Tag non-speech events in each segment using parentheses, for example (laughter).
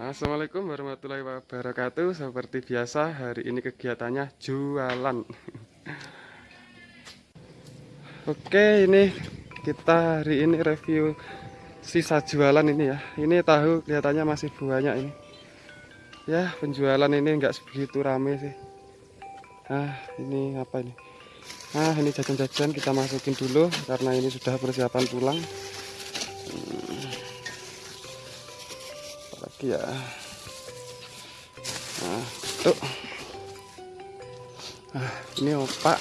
Assalamualaikum warahmatullahi wabarakatuh. Seperti biasa hari ini kegiatannya jualan. (laughs) Oke ini kita hari ini review sisa jualan ini ya. Ini tahu kelihatannya masih banyak ini. Ya penjualan ini enggak sebegitu rame sih. Nah ini apa ini? Nah ini jajan-jajan kita masukin dulu Karena ini sudah persiapan pulang ya. Nah tuh. Nah ini opak.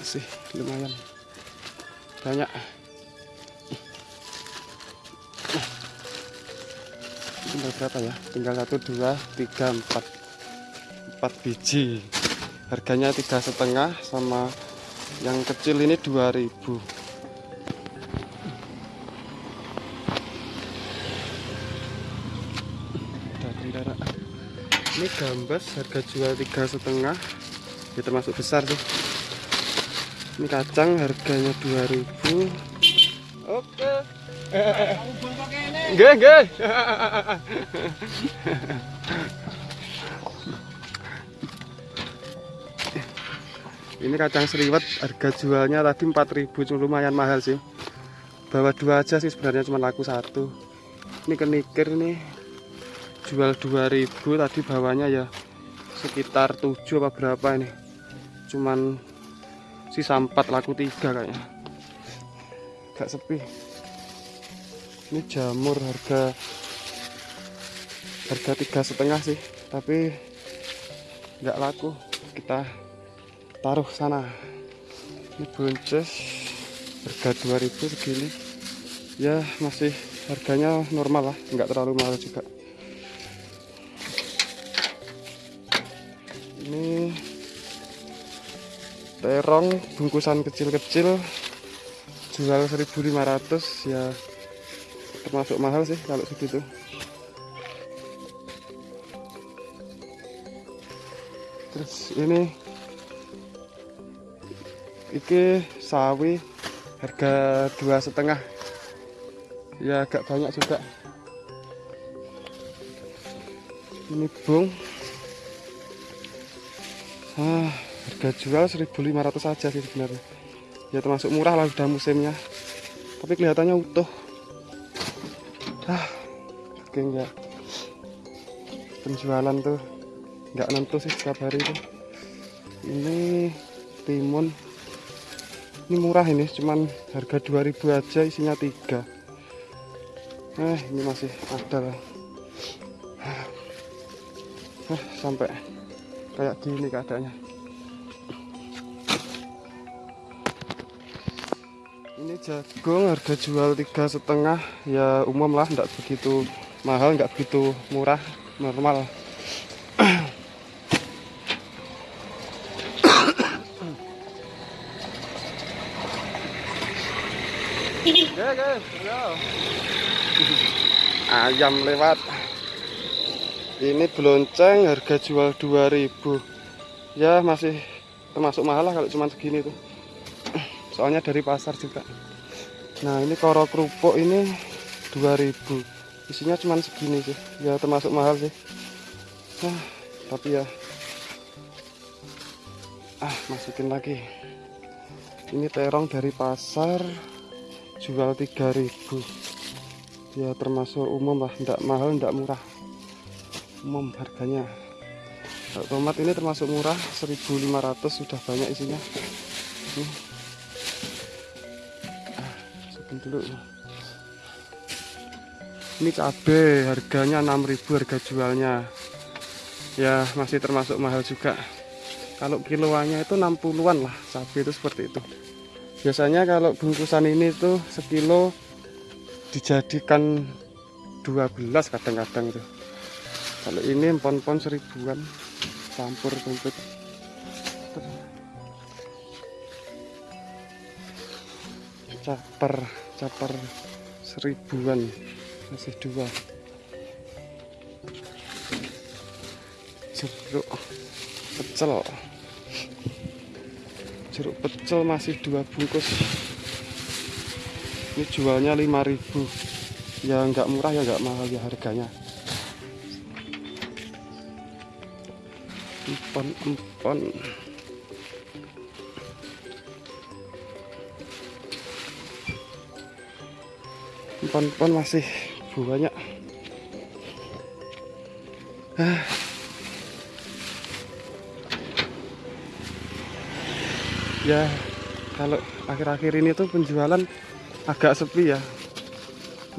Masih lumayan banyak. Tinggal berapa ya? Tinggal satu dua tiga empat. Empat biji. Harganya tiga setengah sama yang kecil ini 2000 ini gambas harga jual tiga setengah ya termasuk besar sih ini kacang harganya 2000 oke Nggih, nggih. Ini kacang seriwet harga jualnya tadi 4000 cuma lumayan mahal sih. Bawa dua aja sih sebenarnya cuma laku satu. Ini kenikir nih jual 2000 tadi bawahnya ya sekitar 7 apa berapa ini. Cuman sisa 4 laku 3 kayaknya. Gak sepi. Ini jamur harga harga tiga setengah sih tapi nggak laku. Kita taruh sana. Ini buncis harga 2000 segini. Ya masih harganya normal lah nggak terlalu mahal juga terong bungkusan kecil-kecil jual 1500 ya termasuk mahal sih kalau segitu. Terus ini iki sawi harga dua setengah. Ya agak banyak juga. Ini bung. Ah, harga jual 1500 saja sih sebenarnya. Ya termasuk murah lah udah musimnya. Tapi kelihatannya utuh. Ah oke enggak penjualan tuh enggak nentu sih setiap hari itu ini timun. Ini murah ini cuman harga 2000 aja isinya tiga. Eh ini masih ada lah. Ah, sampai kayak gini keadaannya jagung harga jual tiga setengah ya umum lah enggak begitu mahal enggak begitu murah normal. Ayam lewat. Ini belonceng harga jual 2000 ya masih termasuk mahal lah kalau cuma segini tuh. Soalnya dari pasar juga nah ini koro kerupuk ini 2000 isinya cuma segini sih. Ya termasuk mahal sih. Nah, tapi ya. Ah masukin lagi. Ini terong dari pasar jual 3000 ya termasuk umum lah. Tidak mahal tidak murah. Umum harganya. Tomat ini termasuk murah 1500 sudah banyak isinya. Ah, dulu. Ini cabai harganya 6000 harga jualnya. Ya masih termasuk mahal juga. Kalau kiloannya itu 60-an lah cabai itu seperti itu. Biasanya kalau bungkusan ini tuh sekilo dijadikan 12 kadang-kadang tuh kalau ini empon-empon seribuan campur komplit caper caper seribuan masih dua. Jeruk pecel. Jeruk pecel masih dua bungkus. Ini jualnya 5000 ya nggak murah ya nggak mahal ya harganya. Empon empon empon masih banyak. Ah. ya kalau akhir-akhir ini tuh penjualan agak sepi ya.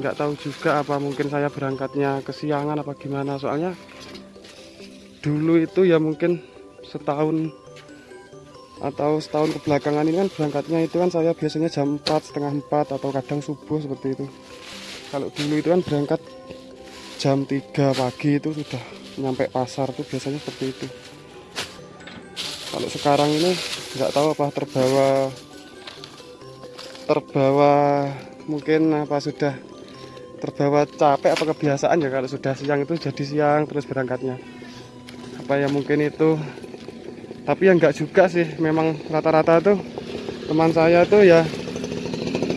Nggak tahu juga apa mungkin saya berangkatnya kesiangan apa gimana. Soalnya dulu itu ya mungkin setahun atau setahun kebelakangan ini kan berangkatnya itu kan saya biasanya jam 4 setengah 4 atau kadang subuh seperti itu kalau dulu itu kan berangkat jam 3 pagi itu sudah nyampe pasar tuh biasanya seperti itu. Kalau sekarang ini nggak tahu apa terbawa terbawa mungkin apa sudah terbawa capek apa kebiasaan ya kalau sudah siang itu jadi siang terus berangkatnya. Apa ya mungkin itu. Tapi ya enggak juga sih memang rata-rata tuh teman saya tuh ya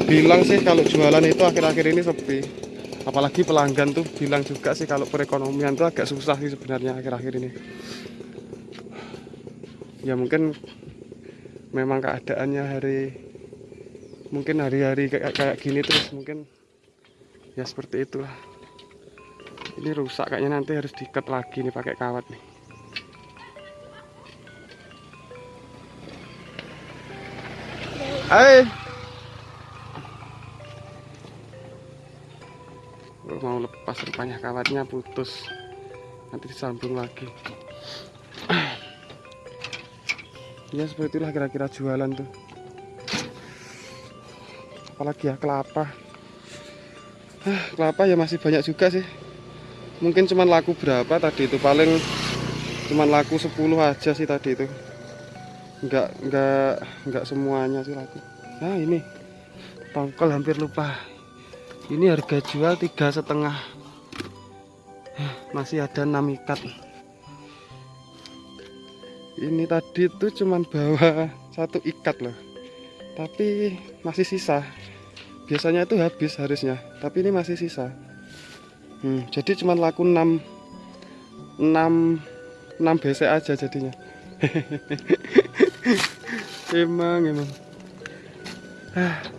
bilang sih kalau jualan itu akhir-akhir ini sepi. Apalagi pelanggan tuh bilang juga sih kalau perekonomian tuh agak susah sih sebenarnya akhir-akhir ini. Ya mungkin memang keadaannya hari mungkin hari-hari kayak, kayak gini terus mungkin ya seperti itulah. Ini rusak kayaknya nanti harus diikat lagi nih pakai kawat nih. Hai mau lepas rupanya kawatnya putus. Nanti disambung lagi. Ya seperti itulah kira-kira jualan tuh. Apalagi ya kelapa. Kelapa ya masih banyak juga sih. Mungkin cuman laku berapa tadi itu? Paling cuman laku 10 aja sih tadi itu. Enggak enggak enggak semuanya sih laku. Nah ini. Tongkol hampir lupa ini harga jual tiga setengah. Masih ada 6 ikat. Ini tadi itu cuman bawa satu ikat loh. Tapi masih sisa. Biasanya itu habis harusnya tapi ini masih sisa. Hmm, jadi cuma laku 6 6 6 BC aja jadinya. (laughs) Emang emang. Ah.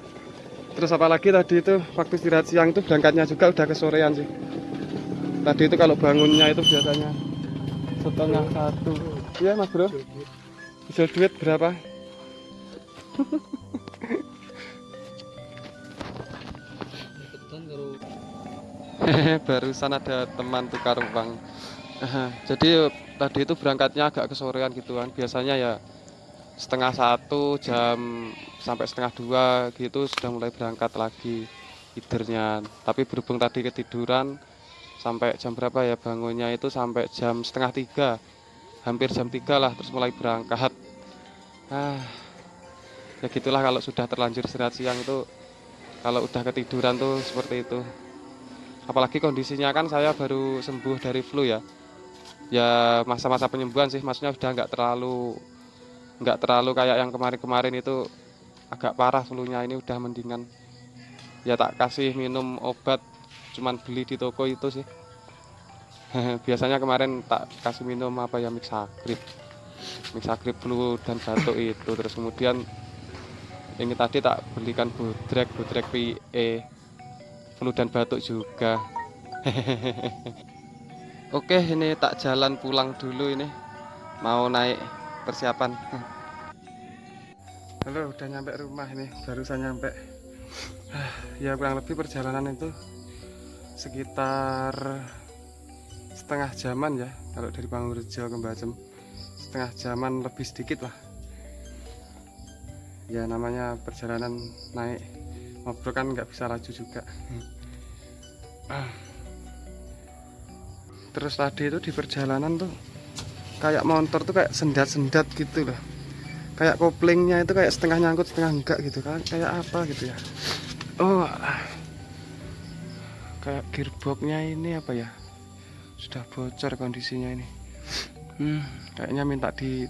Terus apalagi tadi itu? Waktu istirahat siang itu berangkatnya juga udah kesorean sih. Tadi itu kalau bangunnya itu biasanya setengah satu. Iya mas bro? Bisa duit berapa? (laughs) Barusan ada teman tukar uang. Jadi tadi itu berangkatnya agak kesorean gitu kan biasanya ya setengah satu jam sampai setengah dua gitu sudah mulai berangkat lagi tidernya tapi berhubung tadi ketiduran sampai jam berapa ya bangunnya itu? Sampai jam setengah tiga. Hampir jam tiga lah terus mulai berangkat. Ah ya gitulah kalau sudah terlanjur istirahat siang itu. Kalau udah ketiduran tuh seperti itu. Apalagi kondisinya kan saya baru sembuh dari flu ya. Ya masa-masa penyembuhan sih maksudnya udah nggak terlalu nggak terlalu kayak yang kemarin-kemarin itu agak parah flu-nya ini udah mendingan. Ya tak kasih minum obat cuman beli di toko itu sih. (laughs) Biasanya kemarin tak kasih minum apa ya mixagrip mixagrip flu dan batuk itu. Terus kemudian ini tadi tak belikan budrek budrek PE flu dan batuk juga. (laughs) Oke ini tak jalan pulang dulu ini. Mau naik persiapan. Halo udah nyampe rumah ini barusan nyampe. Ya kurang lebih perjalanan itu sekitar setengah jaman ya kalau dari Pangurjo ke Mbacem. Setengah jaman lebih sedikit lah. Ya namanya perjalanan naik ngobrol kan nggak bisa laju juga. Terus tadi itu di perjalanan tuh kayak motor tuh kayak sendat-sendat gitu loh. Kayak koplingnya itu kayak setengah nyangkut setengah enggak gitu kan. Kayak apa gitu ya? Oh kayak gearboxnya ini apa ya? Sudah bocor kondisinya ini. Hmm, kayaknya minta di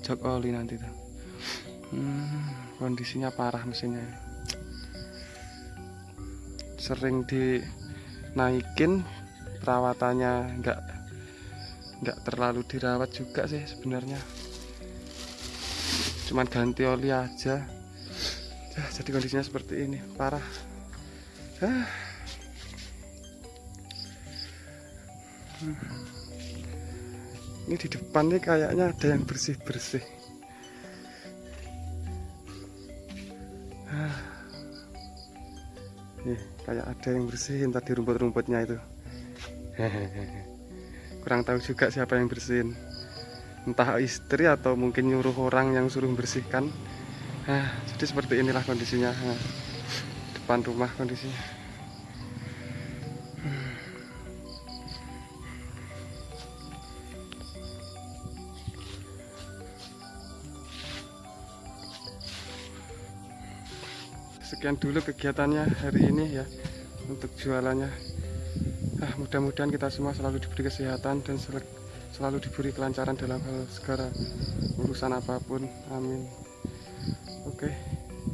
jok oli nanti tuh. Hmm, kondisinya parah mesinnya sering dinaikin perawatannya nggak nggak terlalu dirawat juga sih sebenarnya. Cuman ganti oli aja. Jadi kondisinya seperti ini. Parah. Ini di depan nih kayaknya ada yang bersih bersih nih kayak ada yang bersihin tadi rumput-rumputnya itu (laughs) kurang tahu juga siapa yang bersihin. Entah istri atau mungkin nyuruh orang yang suruh bersihkan nah, jadi seperti inilah kondisinya. Nah, depan rumah kondisinya. Sekian dulu kegiatannya hari ini ya untuk jualannya ah, mudah-mudahan kita semua selalu diberi kesehatan dan sel selalu diberi kelancaran dalam hal segala urusan apa pun. Amin. Oke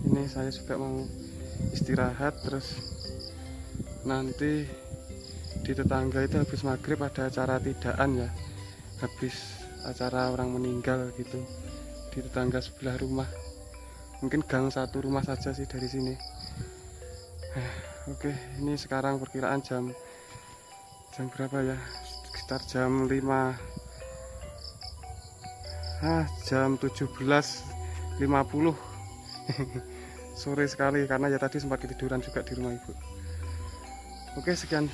ini saya juga mau istirahat terus nanti di tetangga itu habis maghrib ada acara tidaan ya. Habis acara orang meninggal gitu di tetangga sebelah rumah. Mungkin gang satu rumah saja sih dari sini. Eh, oke ini sekarang perkiraan jam jam berapa ya? Sekitar jam 5 ah jam 17.50 (laughs) sore sekali karena ya tadi sempat ketiduran juga di rumah ibu. Oke sekian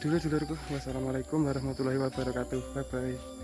dulu dulurku. Wassalamualaikum warahmatullahi wabarakatuh. Bye bye